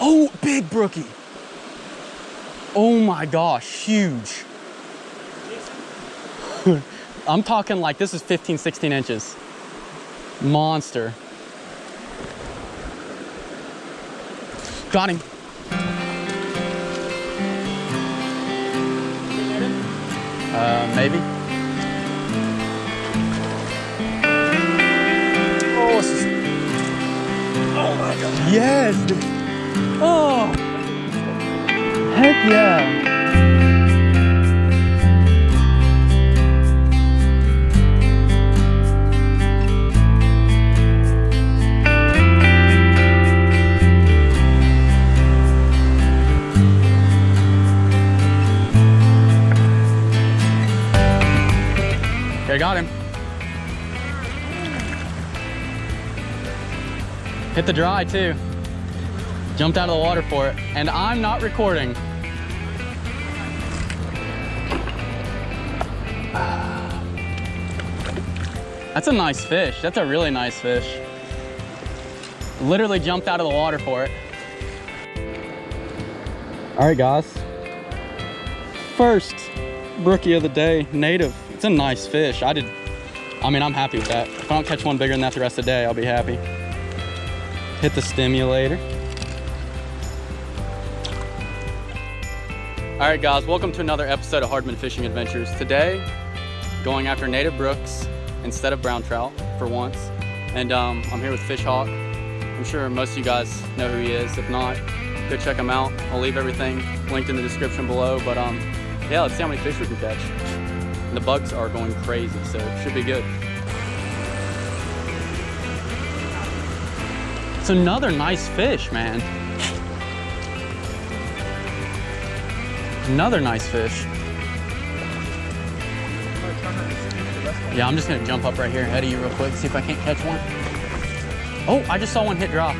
Oh, big brookie. Oh my gosh, huge. I'm talking like this is 15, 16 inches. Monster. Got him. Uh, maybe. Oh, is... oh my god. Yes. Oh. Heck yeah. Okay, got him. Hit the dry too. Jumped out of the water for it. And I'm not recording. That's a nice fish. That's a really nice fish. Literally jumped out of the water for it. All right, guys. First brookie of the day, native. It's a nice fish. I did, I mean, I'm happy with that. If I don't catch one bigger than that the rest of the day, I'll be happy. Hit the stimulator. All right, guys, welcome to another episode of Hardman Fishing Adventures. Today, going after native brooks instead of brown trout for once. And um, I'm here with Fish Hawk. I'm sure most of you guys know who he is. If not, go check him out. I'll leave everything linked in the description below. But um, yeah, let's see how many fish we can catch. And the bugs are going crazy, so it should be good. It's another nice fish, man. Another nice fish. Yeah, I'm just gonna jump up right here ahead of you real quick, see if I can't catch one. Oh, I just saw one hit drop.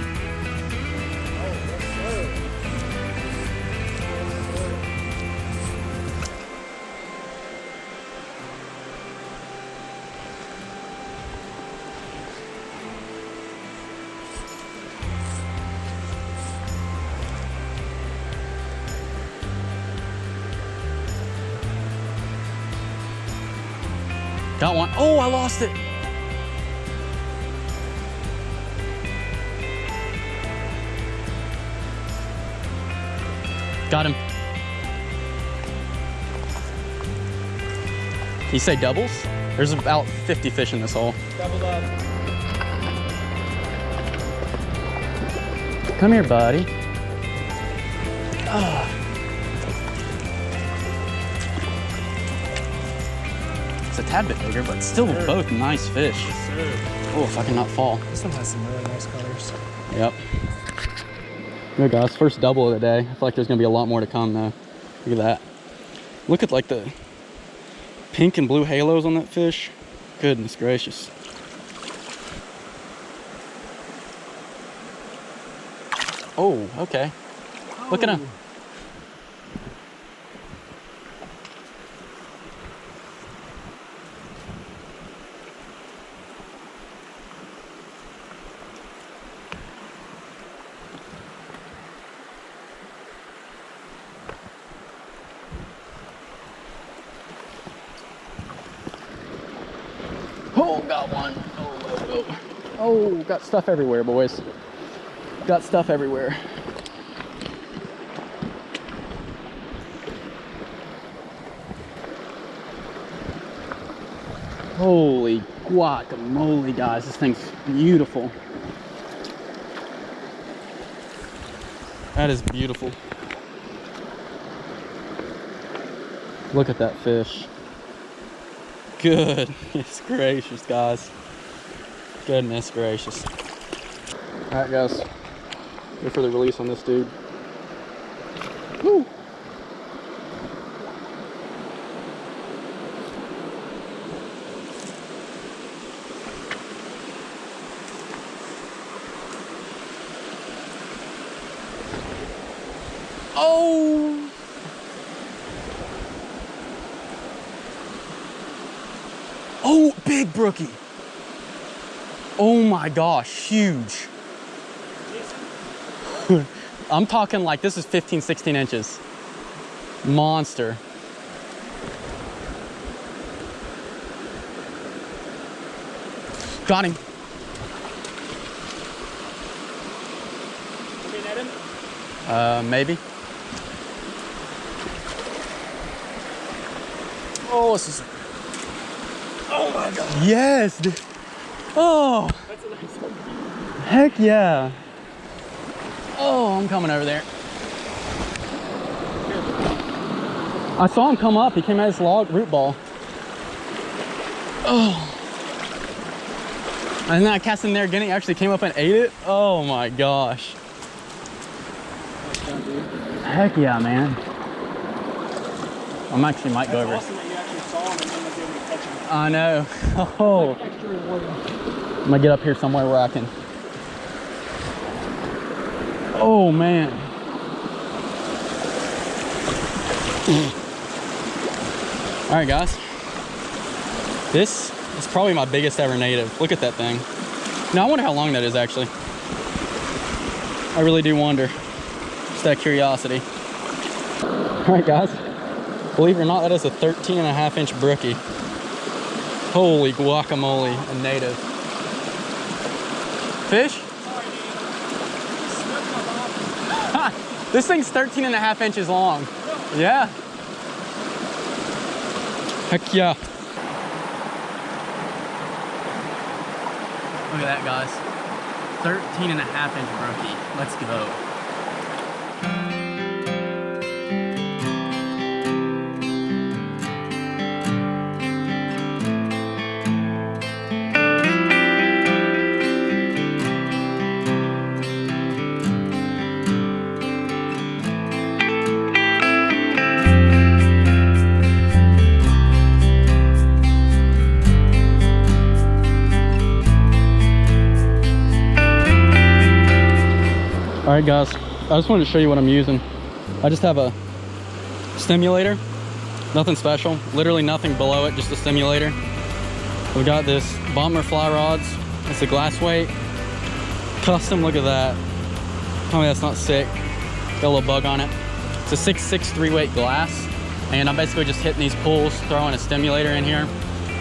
Got one. Oh, I lost it. Got him. You say doubles? There's about 50 fish in this hole. Doubled up. Come here, buddy. Ah. Bigger, but still Sure. both nice fish. Oh, if I can not fall. This one has some really nice colors. Yep. There guys, first double of the day. I feel like there's gonna be a lot more to come though. Look at that. Look at like the pink and blue halos on that fish. Goodness gracious. Oh, okay. Look at oh. him. Oh, got one. Oh, oh, oh. Oh, got stuff everywhere, boys. Got stuff everywhere. Holy guacamole, guys. This thing's beautiful. That is beautiful. Look at that fish. Goodness gracious, guys. Goodness gracious. All right, guys. Go for the release on this dude. Woo! Oh! Oh, big brookie. Oh my gosh, huge. I'm talking like this is 15, 16 inches. Monster. Got him. Uh, maybe. Oh, this is. Oh my god. Yes. dude. Oh. That's a nice one. Heck yeah. Oh, I'm coming over there. I saw him come up. He came out his log root ball. Oh. And then I cast him there again. He actually came up and ate it. Oh my gosh. Nice job, dude. Heck yeah, man. I'm actually might go over. awesome that you actually saw him and then was able to catch him. I know. Oh. I'm gonna get up here somewhere where I can. Oh man. All right, guys. This is probably my biggest ever native. Look at that thing. Now I wonder how long that is actually. I really do wonder. Just of curiosity. All right, guys. Believe it or not, that is a 13 and a half inch brookie. Holy guacamole, a native. Fish? This thing's 13 and a half inches long. Yeah. Heck yeah. Look at that, guys. 13 and a half inch brookie. Let's go. All right, guys. I just wanted to show you what I'm using. I just have a stimulator, nothing special, literally nothing below it, just a stimulator. We got this bomber fly rods. It's a glass weight, custom. Look at that. Tell me that's not sick. Got a little bug on it. It's a 663 weight glass, and I'm basically just hitting these pools, throwing a stimulator in here,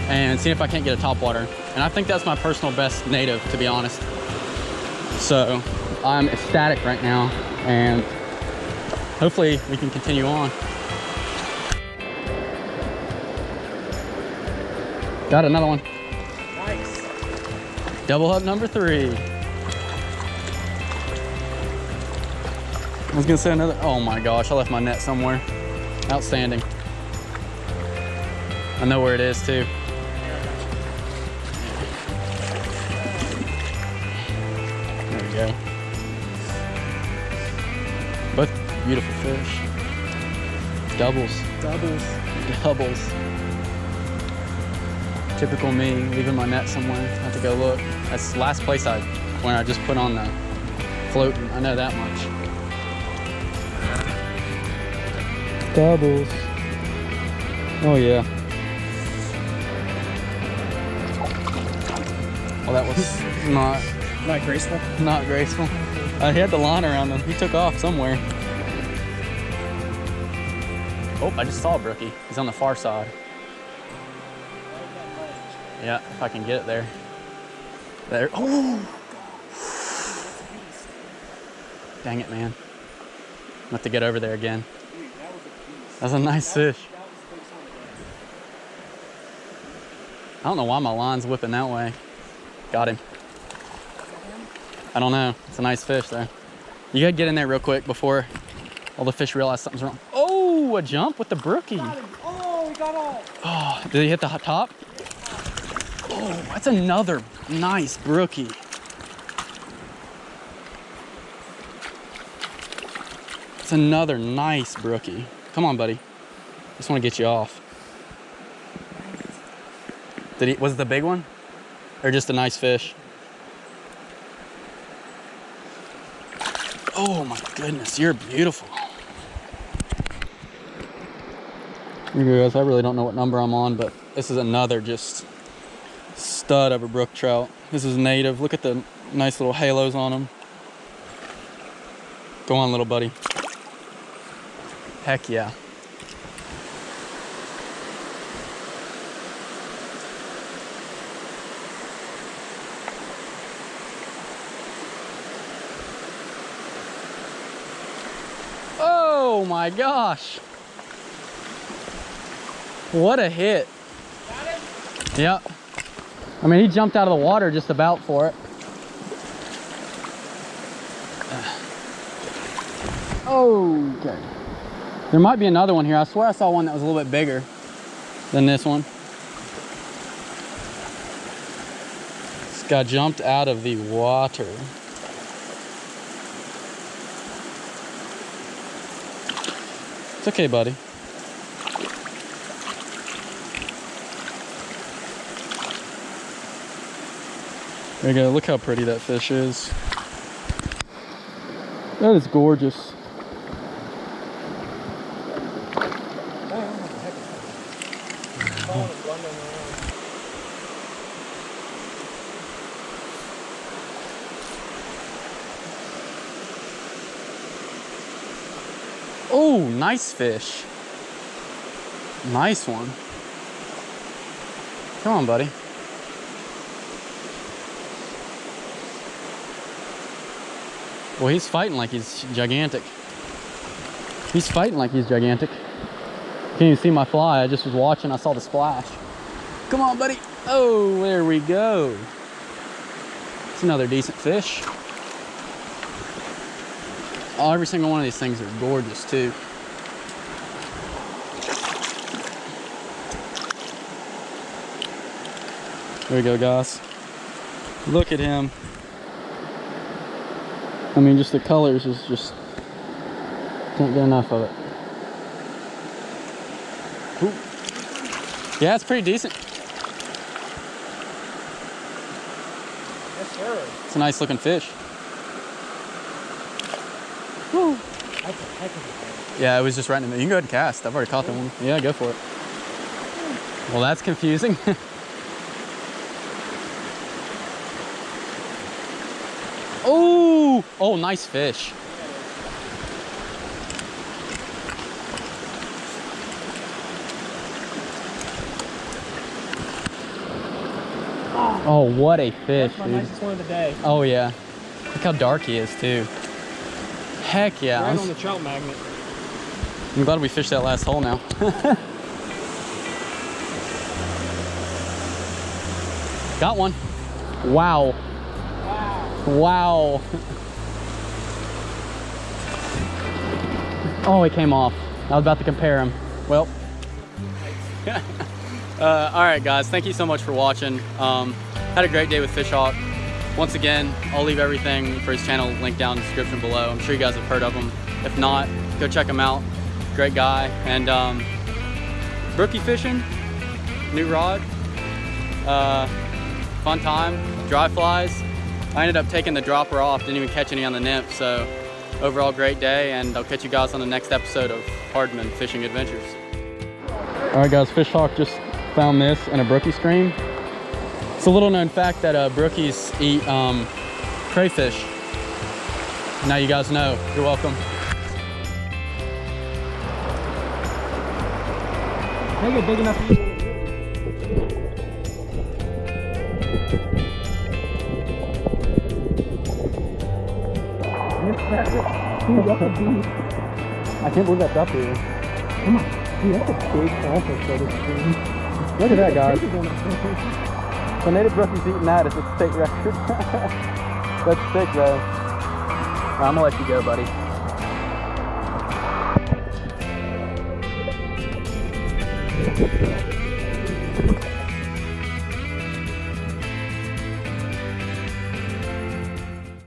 and seeing if I can't get a top water. And I think that's my personal best native, to be honest. So I'm ecstatic right now and hopefully we can continue on. Got another one. Nice. Double hook number three. I was gonna say another, oh my gosh, I left my net somewhere. Outstanding. I know where it is too. Go. Both beautiful fish. Doubles, Doubles. doubles. Typical me, leaving my net somewhere. I have to go look. That's the last place I, when I just put on the floating. I know that much. Doubles. Oh yeah. Well, that was not Not graceful. not graceful. Uh, he had the line around him. He took off somewhere. Oh, I just saw brookie. He's on the far side. Yeah, if I can get it there. There. Oh! Dang it, man. I'm have to get over there again. That was a. Nice fish. I don't know why my line's whipping that way. Got him. I don't know. It's a nice fish though. You gotta get in there real quick before all the fish realize something's wrong. Oh, a jump with the brookie. Oh, we got all. Oh, did he hit the top? Oh, that's another nice brookie. It's another nice brookie. Come on, buddy. Just want to get you off. Did he? Was it the big one, or just a nice fish? Oh my goodness, you're beautiful. Guys. I really don't know what number I'm on, but this is another just stud of a brook trout. This is native. Look at the nice little halos on them. Go on, little buddy. Heck yeah. Oh my gosh. What a hit. Yep. I mean, he jumped out of the water just about for it. Okay. There might be another one here. I swear I saw one that was a little bit bigger than this one. This guy jumped out of the water. It's okay, buddy. There you go. Look how pretty that fish is. That is gorgeous. Damn, what the heck is that? Falling and blundering around. Oh, nice fish. Nice one. Come on, buddy. Well, he's fighting like he's gigantic. He's fighting like he's gigantic. Can't even see my fly. I just was watching. I saw the splash. Come on, buddy. Oh, there we go. It's another decent fish. Oh, every single one of these things are gorgeous too. There we go, guys. Look at him. I mean, just the colors is just can't get enough of it. Ooh. Yeah, it's pretty decent. Yes, sir. It's a nice looking fish. That's a heck of a fish. Yeah, it was just right in the middle. You can go ahead and cast. I've already caught that one. Yeah, go for it. Well, that's confusing. oh, oh, nice fish. Oh, what a fish, That's my dude. nicest one of the day. Oh, yeah. Look how dark he is, too. Heck yeah. Right I'm on the trout magnet. I'm glad we fished that last hole now. Got one. Wow. Wow. Oh, he came off. I was about to compare him. Well. uh, all right, guys. Thank you so much for watching. Um, had a great day with Fishhawk. Once again, I'll leave everything for his channel linked down in the description below. I'm sure you guys have heard of him. If not, go check him out. Great guy. And um, brookie fishing, new rod, uh, fun time, dry flies. I ended up taking the dropper off, didn't even catch any on the nymph. So overall, great day. And I'll catch you guys on the next episode of Hardman Fishing Adventures. All right, guys, Fishhawk just found this in a brookie stream. It's a little known fact that uh, brookies eat um, crayfish. Now you guys know. You're welcome. Make it big enough I can't believe that's up here. Come on. Dude, that's a big offer for this stream. Look at that, guys. the native brookie's eating that it's a state record. that's sick, though. I'm gonna let you go, buddy.